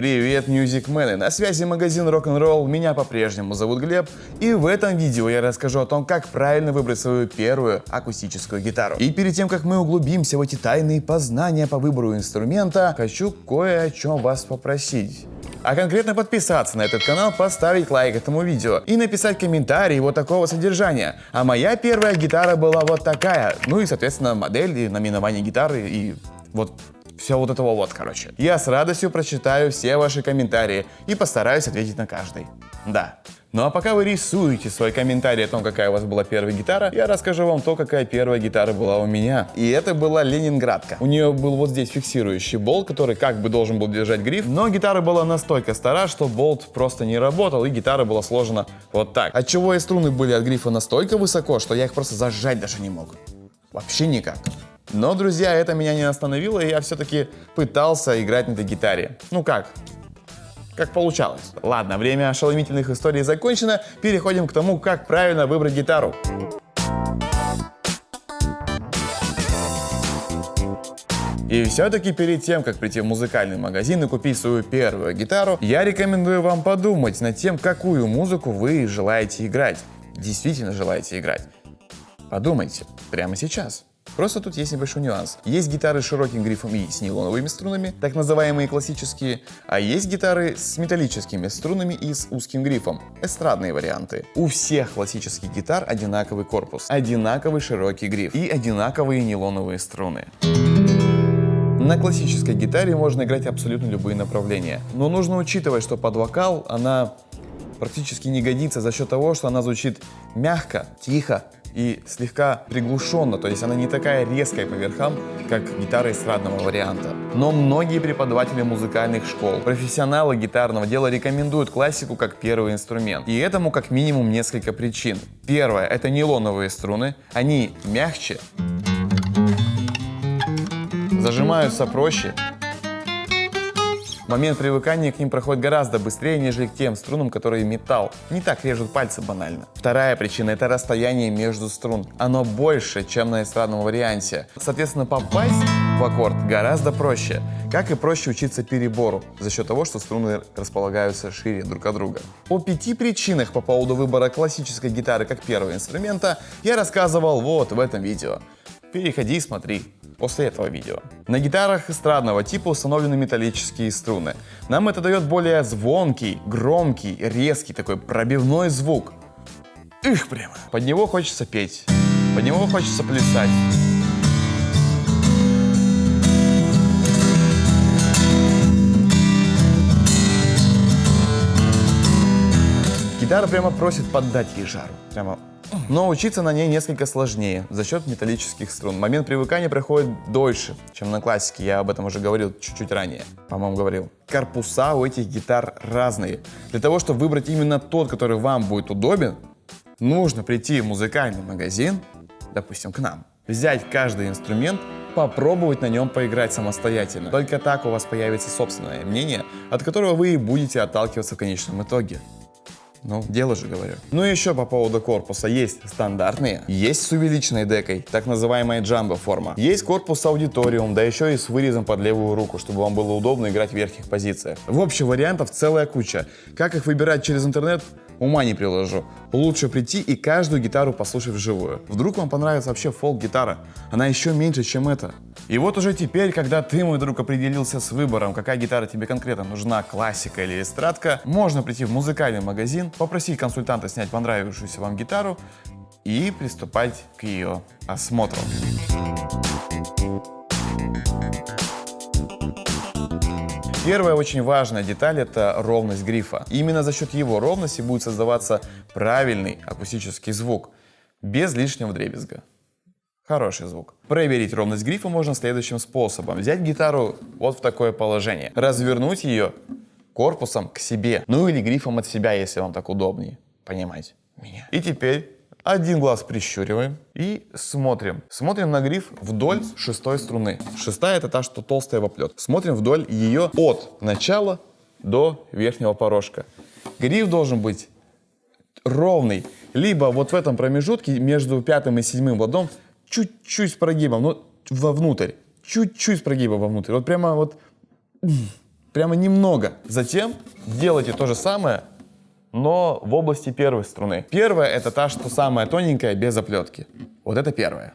Привет, мюзикмены! На связи магазин Rock'n'Roll, меня по-прежнему зовут Глеб, и в этом видео я расскажу о том, как правильно выбрать свою первую акустическую гитару. И перед тем, как мы углубимся в эти тайные познания по выбору инструмента, хочу кое о чем вас попросить. А конкретно подписаться на этот канал, поставить лайк этому видео и написать комментарий вот такого содержания. А моя первая гитара была вот такая. Ну и, соответственно, модель и наименование гитары и вот все вот этого вот, короче. Я с радостью прочитаю все ваши комментарии и постараюсь ответить на каждый. Да. Ну а пока вы рисуете свой комментарий о том, какая у вас была первая гитара, я расскажу вам то, какая первая гитара была у меня. И это была Ленинградка. У нее был вот здесь фиксирующий болт, который как бы должен был держать гриф, но гитара была настолько стара, что болт просто не работал, и гитара была сложена вот так. Отчего и струны были от грифа настолько высоко, что я их просто зажать даже не мог. Вообще никак. Но, друзья, это меня не остановило, и я все-таки пытался играть на этой гитаре. Ну как? Как получалось. Ладно, время ошеломительных историй закончено, переходим к тому, как правильно выбрать гитару. И все-таки перед тем, как прийти в музыкальный магазин и купить свою первую гитару, я рекомендую вам подумать над тем, какую музыку вы желаете играть. Действительно желаете играть. Подумайте прямо сейчас. Просто тут есть небольшой нюанс. Есть гитары с широким грифом и с нейлоновыми струнами, так называемые классические, а есть гитары с металлическими струнами и с узким грифом, эстрадные варианты. У всех классических гитар одинаковый корпус, одинаковый широкий гриф и одинаковые нейлоновые струны. На классической гитаре можно играть абсолютно любые направления, но нужно учитывать, что под вокал она практически не годится за счет того, что она звучит мягко, тихо, и слегка приглушенно, то есть она не такая резкая по верхам, как гитара эстрадного варианта. Но многие преподаватели музыкальных школ, профессионалы гитарного дела рекомендуют классику как первый инструмент. И этому как минимум несколько причин. Первое – это нейлоновые струны, они мягче, зажимаются проще, Момент привыкания к ним проходит гораздо быстрее, нежели к тем струнам, которые металл. Не так режут пальцы банально. Вторая причина – это расстояние между струн. Оно больше, чем на эстрадном варианте. Соответственно, попасть в аккорд гораздо проще. Как и проще учиться перебору, за счет того, что струны располагаются шире друг от друга. О пяти причинах по поводу выбора классической гитары как первого инструмента я рассказывал вот в этом видео. Переходи и смотри после этого видео. На гитарах эстрадного типа установлены металлические струны. Нам это дает более звонкий, громкий, резкий такой пробивной звук. Их прямо. Под него хочется петь, под него хочется плясать. Гитара прямо просит поддать ей жару. Прямо но учиться на ней несколько сложнее за счет металлических струн. Момент привыкания проходит дольше, чем на классике, я об этом уже говорил чуть-чуть ранее, по-моему, говорил. Корпуса у этих гитар разные. Для того, чтобы выбрать именно тот, который вам будет удобен, нужно прийти в музыкальный магазин, допустим, к нам, взять каждый инструмент, попробовать на нем поиграть самостоятельно. Только так у вас появится собственное мнение, от которого вы и будете отталкиваться в конечном итоге. Ну, дело же говорю. Ну и еще по поводу корпуса. Есть стандартные, есть с увеличенной декой, так называемая джамбо форма. Есть корпус аудиториум, да еще и с вырезом под левую руку, чтобы вам было удобно играть в верхних позициях. В общем, вариантов целая куча. Как их выбирать через интернет, ума не приложу. Лучше прийти и каждую гитару послушать вживую. Вдруг вам понравится вообще фолк-гитара. Она еще меньше, чем это. И вот уже теперь, когда ты, мой друг, определился с выбором, какая гитара тебе конкретно нужна, классика или эстрадка, можно прийти в музыкальный магазин, попросить консультанта снять понравившуюся вам гитару и приступать к ее осмотру. Первая очень важная деталь – это ровность грифа. именно за счет его ровности будет создаваться правильный акустический звук, без лишнего дребезга. Хороший звук. Проверить ровность грифа можно следующим способом. Взять гитару вот в такое положение, развернуть ее корпусом к себе, ну или грифом от себя, если вам так удобнее. Понимаете меня? И теперь один глаз прищуриваем и смотрим. Смотрим на гриф вдоль шестой струны. Шестая это та, что толстая воплет. Смотрим вдоль ее от начала до верхнего порожка. Гриф должен быть ровный. Либо вот в этом промежутке между пятым и седьмым ладом чуть-чуть с прогибом, ну, вовнутрь. Чуть-чуть с прогибом вовнутрь. Вот прямо вот Прямо немного. Затем делайте то же самое, но в области первой струны. Первая это та, что самая тоненькая, без оплетки. Вот это первая.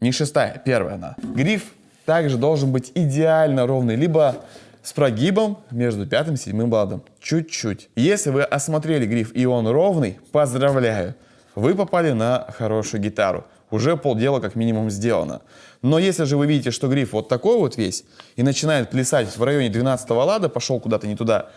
Не шестая, первая она. Гриф также должен быть идеально ровный, либо с прогибом между пятым и седьмым ладом. Чуть-чуть. Если вы осмотрели гриф и он ровный, поздравляю, вы попали на хорошую гитару. Уже полдела как минимум сделано. Но если же вы видите, что гриф вот такой вот весь и начинает плясать в районе 12 лада, пошел куда-то не туда,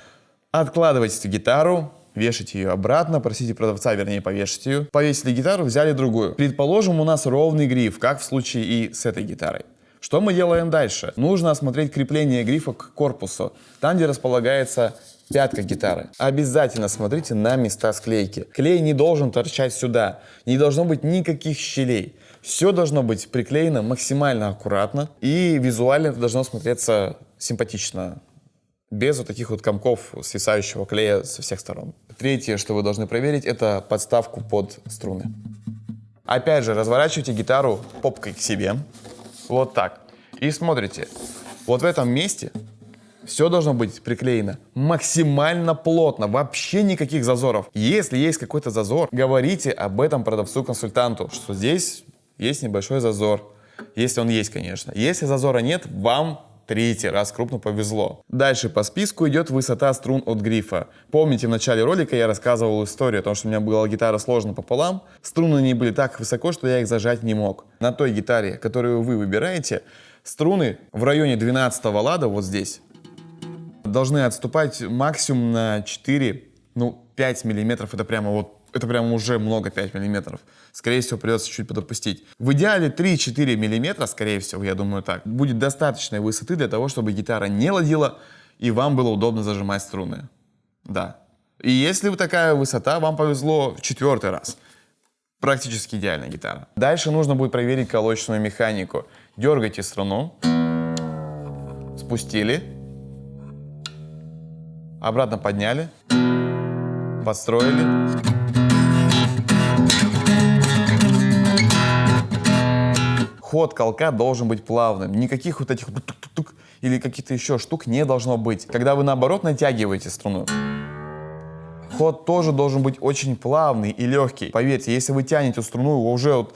откладывайте гитару, вешайте ее обратно, просите продавца, вернее, повешать ее. Повесили гитару, взяли другую. Предположим, у нас ровный гриф, как в случае и с этой гитарой. Что мы делаем дальше? Нужно осмотреть крепление грифа к корпусу, там, где располагается пятка гитары. Обязательно смотрите на места склейки. Клей не должен торчать сюда, не должно быть никаких щелей. Все должно быть приклеено максимально аккуратно и визуально это должно смотреться симпатично, без вот таких вот комков свисающего клея со всех сторон. Третье, что вы должны проверить, это подставку под струны. Опять же, разворачивайте гитару попкой к себе, вот так. И смотрите, вот в этом месте все должно быть приклеено максимально плотно, вообще никаких зазоров. Если есть какой-то зазор, говорите об этом продавцу-консультанту, что здесь есть небольшой зазор. Если он есть, конечно. Если зазора нет, вам третий раз крупно повезло. Дальше по списку идет высота струн от грифа. Помните, в начале ролика я рассказывал историю о том, что у меня была гитара сложена пополам. Струны не были так высоко, что я их зажать не мог. На той гитаре, которую вы выбираете, струны в районе 12 лада, вот здесь, должны отступать максимум на 4, ну 5 миллиметров. Это прямо вот это прям уже много 5 миллиметров. Скорее всего, придется чуть подопустить. В идеале 3-4 миллиметра, скорее всего, я думаю так, будет достаточной высоты для того, чтобы гитара не ладила и вам было удобно зажимать струны. Да. И если такая высота, вам повезло в четвертый раз. Практически идеальная гитара. Дальше нужно будет проверить колочную механику. Дергайте струну, спустили, обратно подняли, подстроили. Ход колка должен быть плавным. Никаких вот этих тук -тук -тук или каких-то еще штук не должно быть. Когда вы наоборот натягиваете струну, ход тоже должен быть очень плавный и легкий. Поверьте, если вы тянете струну уже вот,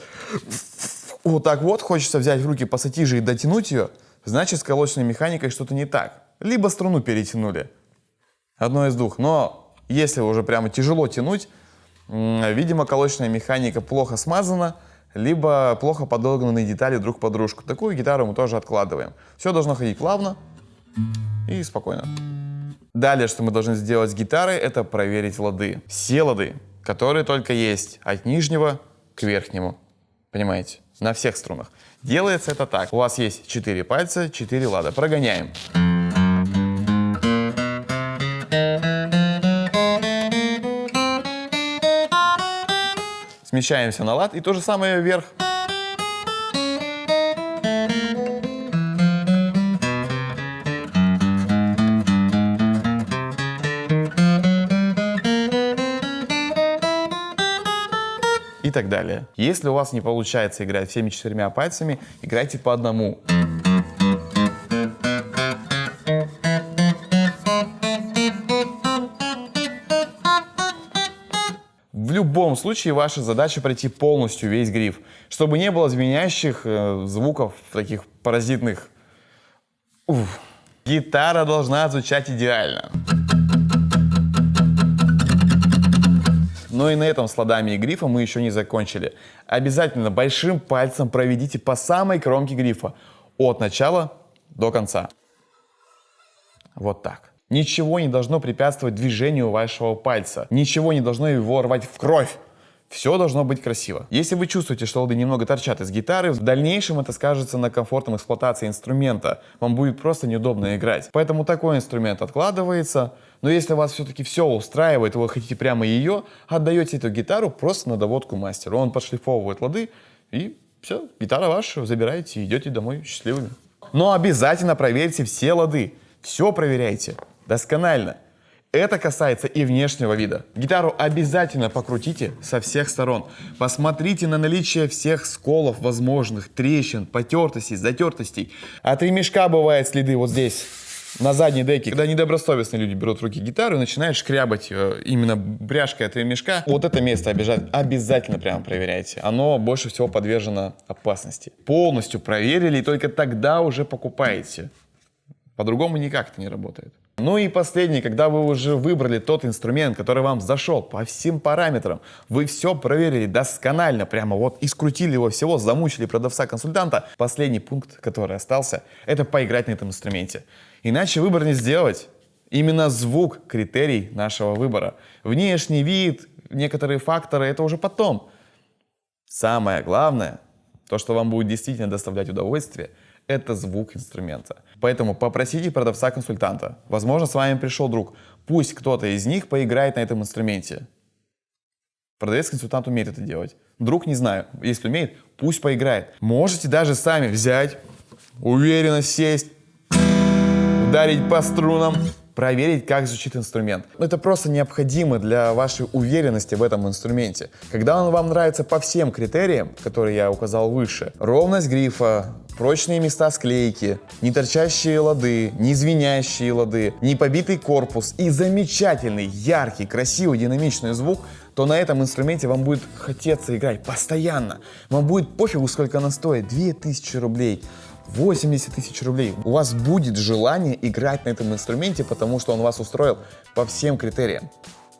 вот так вот, хочется взять в руки пассатижи и дотянуть ее, значит с колочной механикой что-то не так. Либо струну перетянули. Одно из двух. Но если уже прямо тяжело тянуть, видимо колочная механика плохо смазана, либо плохо подогнанные детали друг под дружку. Такую гитару мы тоже откладываем. Все должно ходить плавно и спокойно. Далее, что мы должны сделать с гитарой, это проверить лады. Все лады, которые только есть, от нижнего к верхнему. Понимаете? На всех струнах. Делается это так. У вас есть 4 пальца, 4 лада. Прогоняем. Смещаемся на лад и то же самое вверх. И так далее. Если у вас не получается играть всеми четырьмя пальцами, играйте по одному. Любом случае ваша задача пройти полностью весь гриф, чтобы не было звенящих э, звуков, таких паразитных. Уф. Гитара должна звучать идеально. Но и на этом с ладами и грифом мы еще не закончили. Обязательно большим пальцем проведите по самой кромке грифа, от начала до конца. Вот так. Ничего не должно препятствовать движению вашего пальца. Ничего не должно его рвать в кровь. Все должно быть красиво. Если вы чувствуете, что лады немного торчат из гитары, в дальнейшем это скажется на комфортном эксплуатации инструмента. Вам будет просто неудобно играть. Поэтому такой инструмент откладывается. Но если вас все-таки все устраивает, вы хотите прямо ее, отдаете эту гитару просто на доводку мастеру. Он подшлифовывает лады, и все, гитара ваша, забираете и идете домой счастливыми. Но обязательно проверьте все лады. Все проверяйте досконально. Это касается и внешнего вида. Гитару обязательно покрутите со всех сторон. Посмотрите на наличие всех сколов возможных, трещин, потертостей, затертостей. От ремешка бывают следы вот здесь. на задней деке, когда недобросовестные люди берут в руки гитару и начинают шкрябать ее именно бряшкой от ремешка, вот это место обязательно прямо проверяйте. Оно больше всего подвержено опасности. Полностью проверили и только тогда уже покупаете. По-другому никак это не работает. Ну и последний, когда вы уже выбрали тот инструмент, который вам зашел по всем параметрам, вы все проверили досконально, прямо вот и скрутили его всего, замучили продавца-консультанта, последний пункт, который остался, это поиграть на этом инструменте. Иначе выбор не сделать. Именно звук – критерий нашего выбора. Внешний вид, некоторые факторы – это уже потом. Самое главное, то, что вам будет действительно доставлять удовольствие – это звук инструмента. Поэтому попросите продавца-консультанта. Возможно, с вами пришел друг. Пусть кто-то из них поиграет на этом инструменте. Продавец-консультант умеет это делать. Друг не знаю. Если умеет, пусть поиграет. Можете даже сами взять, уверенно сесть, ударить по струнам, проверить, как звучит инструмент. Это просто необходимо для вашей уверенности в этом инструменте. Когда он вам нравится по всем критериям, которые я указал выше, ровность грифа, прочные места склейки, не торчащие лады, не звенящие лады, не побитый корпус и замечательный, яркий, красивый, динамичный звук, то на этом инструменте вам будет хотеться играть постоянно. Вам будет пофигу, сколько она стоит, 2000 рублей. 80 тысяч рублей. У вас будет желание играть на этом инструменте, потому что он вас устроил по всем критериям.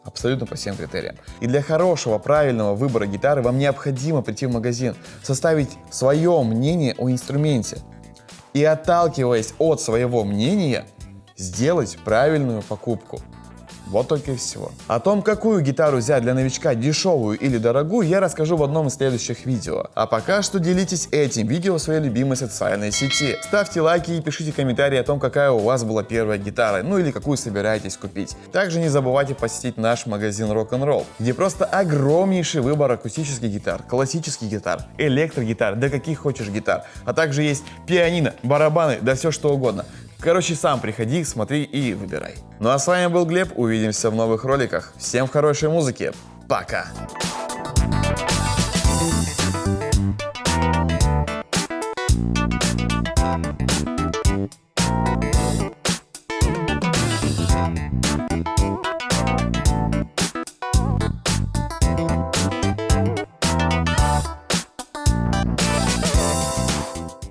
Абсолютно по всем критериям. И для хорошего, правильного выбора гитары вам необходимо прийти в магазин, составить свое мнение о инструменте. И отталкиваясь от своего мнения, сделать правильную покупку. Вот только и всего. О том, какую гитару взять для новичка, дешевую или дорогую, я расскажу в одном из следующих видео. А пока что делитесь этим видео в своей любимой социальной сети. Ставьте лайки и пишите комментарии о том, какая у вас была первая гитара, ну или какую собираетесь купить. Также не забывайте посетить наш магазин Rock'n'Roll, где просто огромнейший выбор акустических гитар, классических гитар, электрогитар, да каких хочешь гитар. А также есть пианино, барабаны, да все что угодно. Короче, сам приходи, смотри и выбирай. Ну а с вами был Глеб, увидимся в новых роликах. Всем хорошей музыки, пока!